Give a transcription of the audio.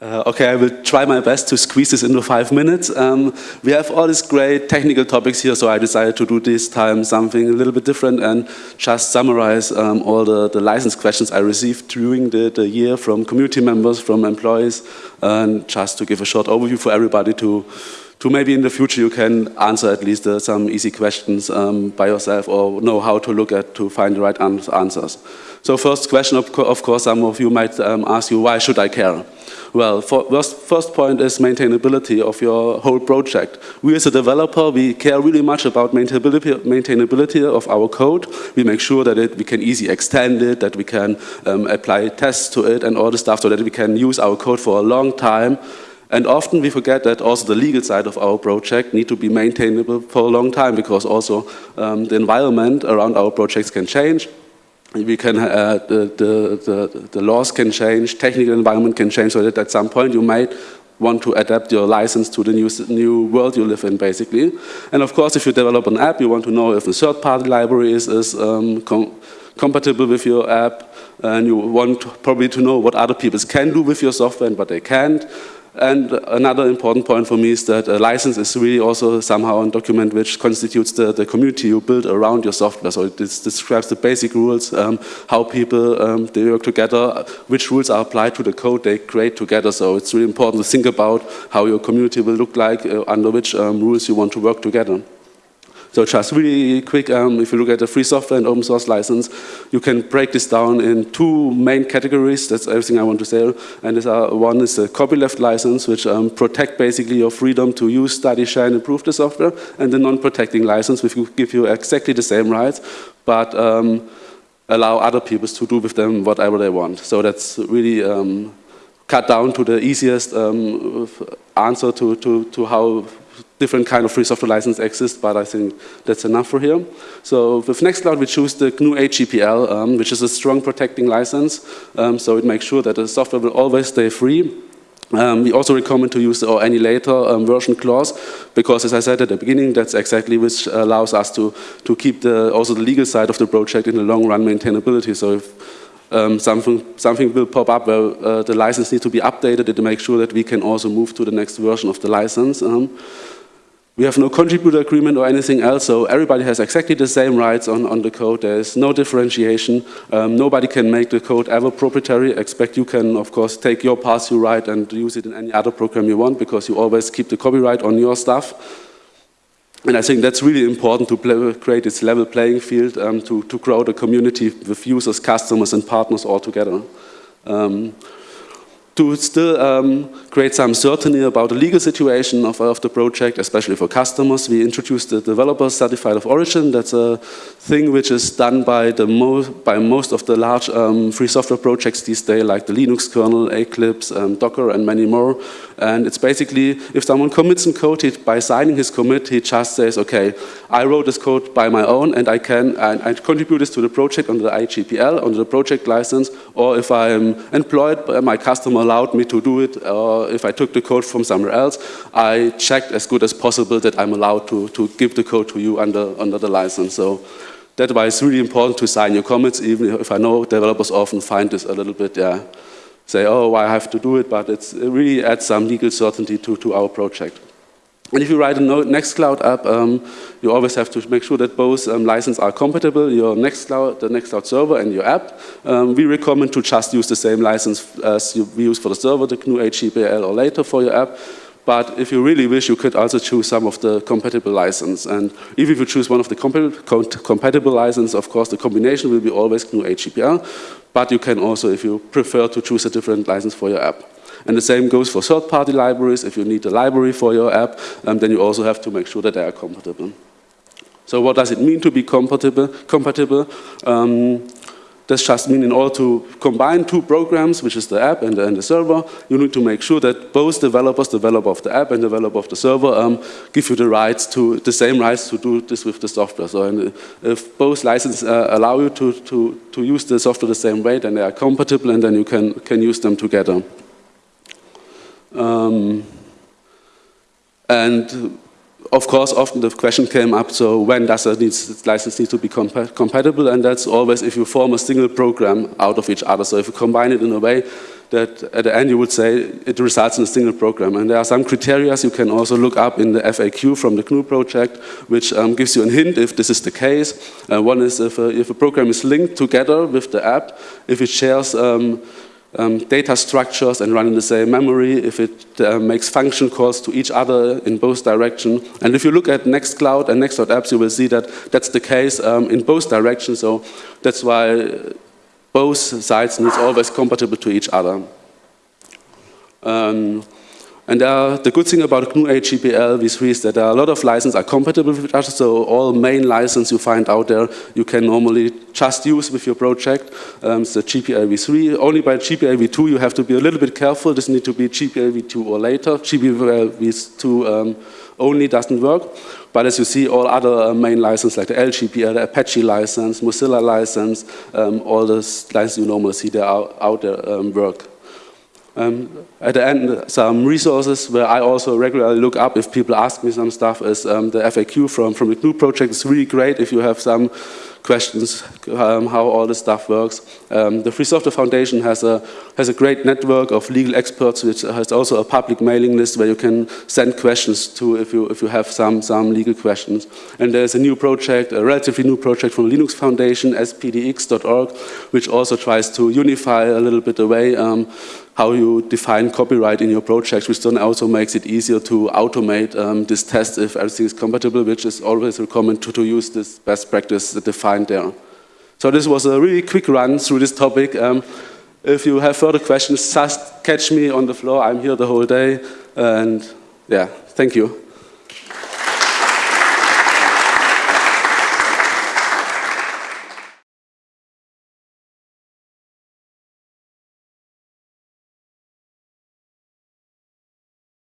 Uh, okay, I will try my best to squeeze this into five minutes. Um, we have all these great technical topics here, so I decided to do this time something a little bit different and just summarize um, all the, the license questions I received during the, the year from community members, from employees, and just to give a short overview for everybody to, to maybe in the future you can answer at least uh, some easy questions um, by yourself or know how to look at to find the right answers. So first question, of, co of course, some of you might um, ask you, why should I care? Well, first, first point is maintainability of your whole project. We as a developer, we care really much about maintainability, maintainability of our code. We make sure that it, we can easily extend it, that we can um, apply tests to it and all the stuff so that we can use our code for a long time. And often we forget that also the legal side of our project need to be maintainable for a long time because also um, the environment around our projects can change we can, uh, the, the, the, laws can change, technical environment can change, so that at some point you might want to adapt your license to the new, new world you live in, basically. And of course, if you develop an app, you want to know if a third-party library is, is um, com compatible with your app, and you want probably to know what other people can do with your software and what they can't. And another important point for me is that a license is really also somehow a document which constitutes the, the community you build around your software. So it describes the basic rules, um, how people um, they work together, which rules are applied to the code they create together. So it's really important to think about how your community will look like, uh, under which um, rules you want to work together. So just really quick, um, if you look at the free software and open source license, you can break this down in two main categories. That's everything I want to say. And this are, one is the copyleft license, which um, protect basically your freedom to use, study, share, and improve the software. And the non-protecting license, which give you exactly the same rights, but um, allow other people to do with them whatever they want. So that's really um, cut down to the easiest um, answer to, to, to how different kind of free software license exist, but I think that's enough for here. So with Nextcloud, we choose the GNU AGPL, um, which is a strong protecting license. Um, so it makes sure that the software will always stay free. Um, we also recommend to use the or any later version clause because, as I said at the beginning, that's exactly which allows us to to keep the also the legal side of the project in the long run maintainability. So if um, something, something will pop up where uh, the license needs to be updated to make sure that we can also move to the next version of the license. Um, we have no contributor agreement or anything else, so everybody has exactly the same rights on, on the code. There is no differentiation. Um, nobody can make the code ever proprietary, except you can, of course, take your parts you write and use it in any other program you want, because you always keep the copyright on your stuff. And I think that's really important to play, create this level playing field um, to, to grow the community with users, customers, and partners all together. Um, to still um, create some certainty about the legal situation of, of, the project, especially for customers. We introduced the developer certified of origin. That's a thing which is done by, the mo by most of the large um, free software projects these days, like the Linux kernel, Eclipse, um, Docker, and many more. And it's basically, if someone commits some code, he, by signing his commit, he just says, okay, I wrote this code by my own, and I can and I contribute this to the project under the AGPL, under the project license, or if I'm employed by my customer allowed me to do it, or if I took the code from somewhere else, I checked as good as possible that I'm allowed to, to give the code to you under, under the license. So that's why it's really important to sign your commits, even if I know developers often find this a little bit, yeah, say, oh, I have to do it, but it really adds some legal certainty to, to our project. And if you write a Nextcloud app, um, you always have to make sure that both um, licenses are compatible, your Nextcloud, the Nextcloud server and your app. Um, we recommend to just use the same license as you, we use for the server, the GNU AGPL or later for your app. But if you really wish, you could also choose some of the compatible license. And if you choose one of the compatible license, of course, the combination will be always GNU AGPL. But you can also, if you prefer, to choose a different license for your app. And the same goes for third-party libraries. If you need a library for your app, um, then you also have to make sure that they are compatible. So what does it mean to be compatible? compatible? Um, just means in order to combine two programs, which is the app and the, and the, server, you need to make sure that both developers, developer of the app and developer of the server, um, give you the rights to the same rights to do this with the software. So if both licenses uh, allow you to, to, to use the software the same way, then they are compatible and then you can, can use them together. Um, and of course, often the question came up, so when does a license need to be compatible? And that's always if you form a single program out of each other. So if you combine it in a way that at the end you would say it results in a single program. And there are some criteria you can also look up in the FAQ from the GNU project, which um, gives you a hint if this is the case. Uh, one is if a, if a program is linked together with the app, if it shares um, um, data structures and run in the same memory, if it uh, makes function calls to each other in both directions. And if you look at Nextcloud and Next.apps, you will see that that's the case um, in both directions. So that's why both sides need always compatible to each other. Um, and uh, the good thing about GNU AGPL v3 is that a lot of licenses are compatible with each other, so all main license you find out there you can normally just use with your project. Um, so GPL v3, only by GPL v2 you have to be a little bit careful, this needs to be GPL v2 or later. GPL v2 um, only doesn't work, but as you see all other uh, main licenses like the LGPL, the Apache license, Mozilla license, um, all the licenses you normally see there out, out there um, work. Um, at the end, some resources where I also regularly look up if people ask me some stuff is um, the FAQ from, from the GNU project. It's really great if you have some questions um, how all this stuff works. Um, the Free Software Foundation has a, has a great network of legal experts which has also a public mailing list where you can send questions to if you, if you have some, some legal questions. And there's a new project, a relatively new project from Linux Foundation, spdx.org, which also tries to unify a little bit the way um, how you define copyright in your project, which then also makes it easier to automate um, this test if everything is compatible, which is always recommended to, to use this best practice defined there. So this was a really quick run through this topic. Um, if you have further questions, just catch me on the floor. I'm here the whole day. And yeah, thank you.